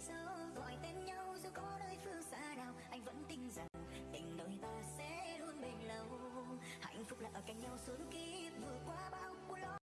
So.